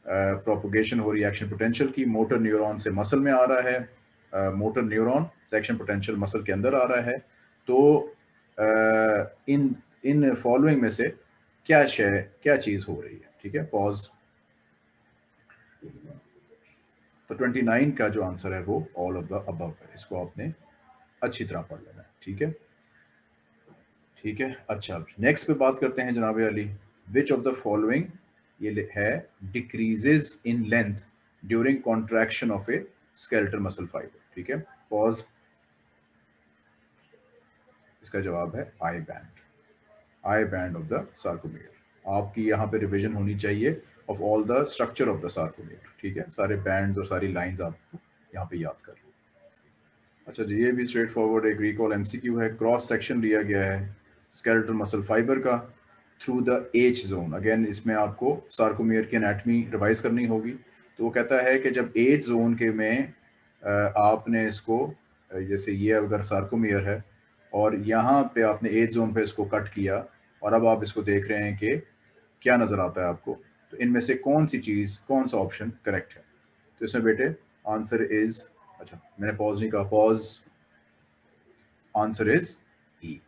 प्रोपोगेशन uh, हो रही है एक्शन पोटेंशियल की मोटर न्यूरॉन से मसल में आ रहा है। मोटर न्यूरॉन से एक्शन पोटेंशियल मसल के अंदर आ रहा है। तो uh, इन इन फॉलोइंग में से क्या शय क्या चीज़ हो रही है ठीक है? पॉज तो 29 का जो आंसर है वो ऑल ऑफ़ द अबव है। इसको आपने अच्छी तरह पढ़ लेना है, ठीक है? ठीक है अच्छा नेक्स्ट पे बात करते हैं जनाब Ali. Which of the following ये है decreases in length during contraction of a skeletal muscle fibre ठीक है पॉज इसका जवाब है I band I band of the sarcomere आपकी यहाँ पे रिविजन होनी चाहिए। Of all the structure of the sarcomere ठीक है? सारे बैंड्स और सारी लाइंस आपको यहाँ पे याद कर लो। अच्छा जी, ये भी स्ट्रेट फॉरवर्ड एक रिकॉल एमसीक्यू है। क्रॉस सेक्शन लिया गया है स्केलेटल मसल फाइबर का through the H zone again इसमें आपको सार्कोमियर की एनाटमी रिवाइज करनी होगी। तो वो कहता है कि जब एज जोन के में आपने इसको जैसे ये अगर सार्कोमियर है और यहाँ पे आपने एज जोन पे इसको कट किया और अब आप इसको देख रहे हैं कि क्या नज़र आता है आपको? तो इनमें से कौन सी चीज़, कौन सा ऑप्शन करेक्ट है? तो इसमें बेटे आंसर इज़ अच्छा मैंने पॉज नहीं कहा पॉज आंसर इज़ ई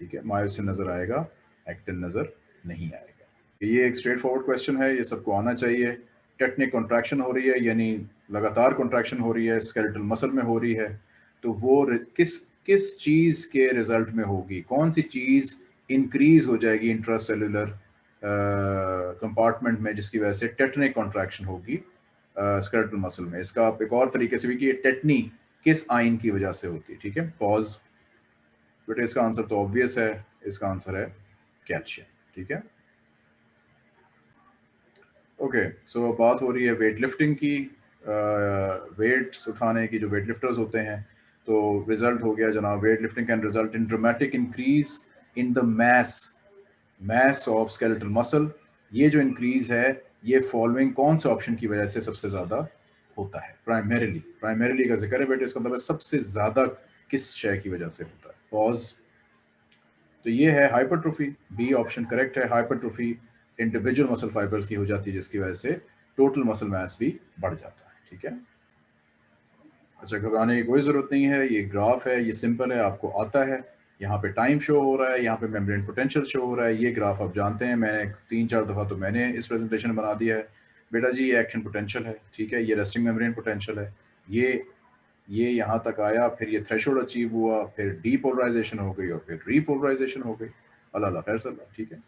ठीक है मायोसिन नज़र आएगा एक्टिन नज़र नहीं आएगा। ये एक स्ट्रेट फॉरवर्ड क्वेश्चन है, ये सबको आना चाहिए। टेक्निक कॉन्ट्रैक्शन हो रही है, यानी लगातार कॉन्ट्रैक्शन हो रही है स्केलेटल मसल में हो रही है तो वो किस किस चीज़ के रिज़ल्ट में होगी? कौन सी चीज़ इंक्रीज हो जाएगी इंट्रासेलुलर कंपार्टमेंट में जिसकी वजह से टेटनिक कॉन्ट्रैक्शन होगी स्केलेटल मसल में। इसका आप एक और तरीके से भी कि ये टेटनी किस आइन की वजह से होती है, ठीक है? पॉज बेटे इसका आंसर तो ऑब्वियस है, इसका आंसर है कैल्शियम ठीक है? ओके सो बात हो रही है वेट लिफ्टिंग की वेट्स उठाने की जो वेट लिफ्टर्स होते हैं तो रिज़ल्ट हो गया जनाब weight lifting can result in dramatic increase in the mass mass of skeletal muscle ये जो इंक्रीज है, ये फॉलोइंग कौन से ऑप्शन की वजह से सबसे ज़्यादा होता है? प्राइमरीली प्राइमरीली का ज़िक्र है बेटे, इसका मतलब सबसे ज़्यादा किस शय की वजह से होता है? पॉज तो ये है हाइपरट्रोफी बी ऑप्शन करेक्ट है हाइपरट्रोफी इंडिविजुअल मसल फाइबर्स की हो जाती है, जिसकी वजह से टोटल मसल मैस भी बढ़ जाता है, ठीक है? अच्छा घबराने की कोई ज़रूरत नहीं है, ये ग्राफ है, ये सिंपल है, आपको आता है। यहाँ पे टाइम शो हो रहा है, यहाँ पे मेम्ब्रेन पोटेंशियल शो हो रहा है, ये ग्राफ आप जानते हैं, मैंने तीन चार दफ़ा तो मैंने इस प्रेजेंटेशन बना दिया है। बेटा जी, ये एक्शन पोटेंशियल है, ठीक है? ये रेस्टिंग मेम्ब्रेन पोटेंशियल है। ये ये यहाँ तक आया, फिर ये थ्रेश अचीव हुआ, फिर डीपोलराइजेशन हो गई और फिर रीपोलराइजेशन हो गई। अल्लाह खैर सल्ला ठीक है?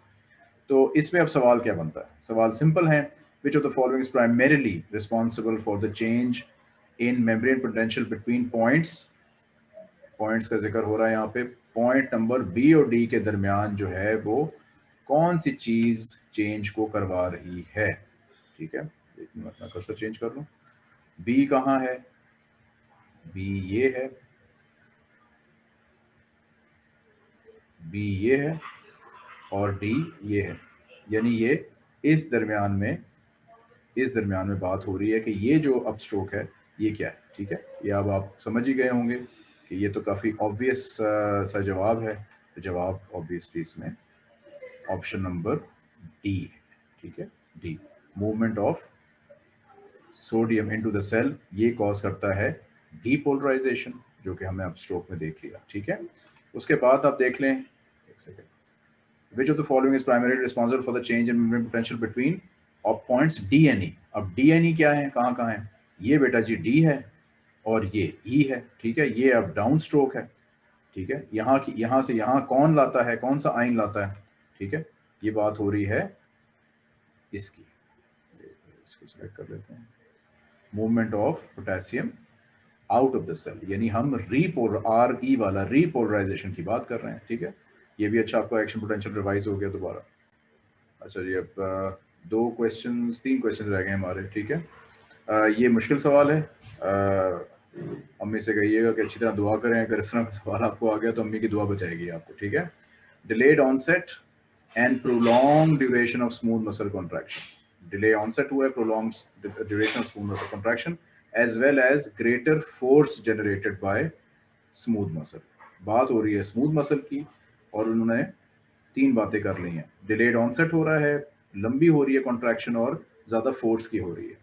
तो इसमें अब सवाल क्या बनता है? सवाल सिंपल है। Which of the following primarily responsible for the change in membrane potential between points points का ज़िक्र हो रहा है यहाँ पे। पॉइंट नंबर बी और डी के दरमियान जो है वो कौन सी चीज़ चेंज को करवा रही है? ठीक है? एक मिनट अपना कर्सर चेंज कर लूँ। बी कहाँ है? बी ये है। बी ये है और डी ये है। यानी ये इस दरमियान में, इस दरमियान में बात हो रही है कि ये जो अब स्ट्रोक है, ये क्या है? ठीक है? ये अब आप समझ ही गए होंगे। कि ये तो काफ़ी ऑब्वियस सा जवाब है। तो जवाब ऑब्वियसली इसमें ऑप्शन नंबर डी है, ठीक है? D movement of sodium into the cell ये कॉज करता है डीपोलराइजेशन जो कि हमने अब स्ट्रोक में देख लिया, ठीक है? उसके बाद आप देख लें, एक second which of the following is primary responsible for the change in potential between of points D and E अब डी एन ई क्या है? कहाँ कहाँ है? ये बेटा जी डी है और ये ई e है ठीक है? ये अब डाउन स्ट्रोक है ठीक है? यहाँ की यहाँ से यहाँ कौन लाता है? कौन सा आइन लाता है? ठीक है? ये बात हो रही है इसकी। इसको कर लेते हैं। Movement of potassium out of the cell यानी हम रीपोल आर ई वाला रीपोलराइजेशन की बात कर रहे हैं ठीक है? ये भी अच्छा आपका एक्शन पोटेंशियल रिवाइज हो गया दोबारा। अच्छा जी अब दो क्वेश्चन तीन क्वेश्चन रह गए हमारे ठीक है? आ, ये मुश्किल सवाल है। अम्मी से कहिएगा कि अच्छी तरह दुआ करें, अगर इस तरह का सवाल आपको आ गया तो अम्मी की दुआ बचाएगी आपको, ठीक है? Delayed onset and prolong duration of smooth muscle contraction delay onset हुआ है prolong duration of smooth muscle contraction as well as greater force generated by smooth muscle बात हो रही है स्मूथ मसल की, और उन्होंने तीन बातें कर ली हैं। डिलेड ऑनसेट हो रहा है, लंबी हो रही है कॉन्ट्रैक्शन और ज़्यादा फोर्स की हो रही है।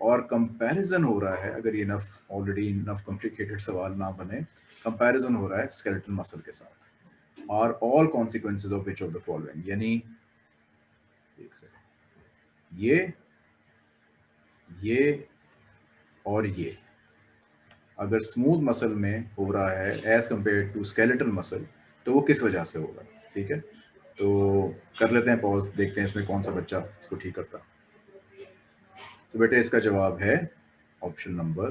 और कंपैरिजन हो रहा है, अगर ये नफ ऑलरेडी नफ कॉम्प्लिकेटेड सवाल ना बने कंपैरिजन हो रहा है स्केलेटल मसल के साथ। और all consequences of which of the following यानी, एक ये ये और ये। अगर स्मूथ मसल में हो रहा है as compare to skeletal muscle तो वो किस वजह से होगा? ठीक है? तो कर लेते हैं पॉज देखते हैं इसमें कौन सा बच्चा इसको ठीक करता तो बेटे इसका जवाब है ऑप्शन नंबर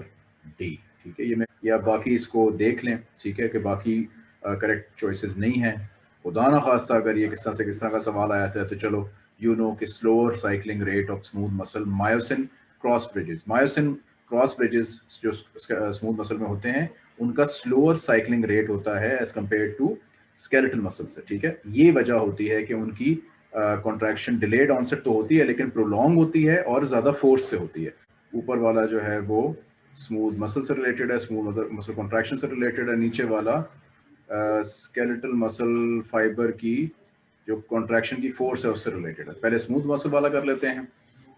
डी, ठीक है? ये मैं, या बाकी इसको देख लें, ठीक है? कि बाकी करेक्ट चॉइसेस नहीं हैं। खुदा ना खास्ता, अगर ये किस तरह से, किस तरह का सवाल आया था तो चलो यू नो कि slower cycling rate of smooth muscle myosin cross bridges myosin cross bridges जो स्मूथ मसल में होते हैं, उनका स्लोअर साइकिलिंग रेट होता है as compare to skeletal muscle से, ठीक है? ये वजह होती है कि उनकी कॉन्ट्रैक्शन डिलेड ऑनसेट तो होती है, लेकिन प्रोलॉन्ग होती है और ज़्यादा फोर्स से होती है। ऊपर वाला जो है वो स्मूथ मसल से रिलेटेड है स्मूथ मसल कॉन्ट्रैक्शन से रिलेटेड है, नीचे वाला स्केलेटल मसल फाइबर की जो कॉन्ट्रैक्शन की फोर्स है उससे रिलेटेड है। पहले स्मूथ मसल वाला कर लेते हैं।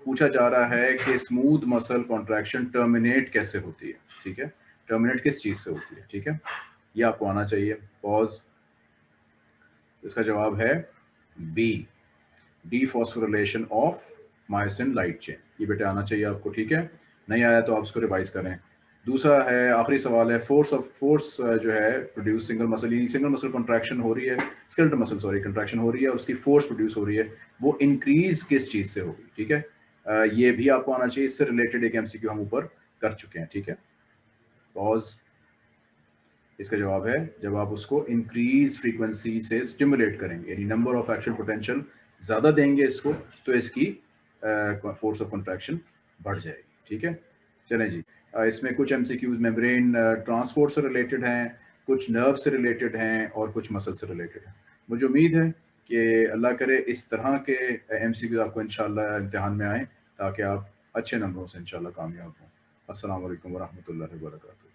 पूछा जा रहा है कि स्मूथ मसल कॉन्ट्रैक्शन टर्मिनेट कैसे होती है, ठीक है? टर्मिनेट किस चीज़ से होती है, ठीक है? ये आपको आना चाहिए। पॉज इसका जवाब है B dephosphorylation of myosin light chain ये बेटे आना चाहिए आपको, ठीक है? नहीं आया तो आप उसको रिवाइज करें। दूसरा है, आखिरी सवाल है फोर्स ऑफ़ फोर्स जो है प्रोड्यूस सिंगल मसल यानी सिंगल मसल कंट्रैक्शन हो रही है स्केलेटल मसल सॉरी कंट्रैक्शन हो रही है, उसकी फोर्स प्रोड्यूस हो रही है, वो इंक्रीज किस चीज़ से होगी, ठीक है? ये भी आपको आना चाहिए, इससे रिलेटेड एक एमसीक्यू हम ऊपर कर चुके हैं, ठीक है? पॉज इसका जवाब है, जब आप उसको इंक्रीज फ्रीक्वेंसी से स्टिमुलेट करेंगे, यानी नंबर ऑफ़ एक्शन पोटेंशियल ज़्यादा देंगे इसको तो इसकी फोर्स ऑफ़ कंट्रैक्शन बढ़ जाएगी, ठीक है? चलें जी। इसमें कुछ M C Qs membrane transport से रिलेटेड हैं, कुछ नर्व से रिलेटेड हैं और कुछ मसल से रिलेटेड हैं। मुझे उम्मीद है कि अल्लाह करे इस तरह के एम सी क्यूज आपको इंशाल्लाह इम्तहान में आए, ताकि आप अच्छे नंबरों से इंशाल्लाह कामयाब हों। वालेकुम वरहमतुल्लाहि वबरकातुहू।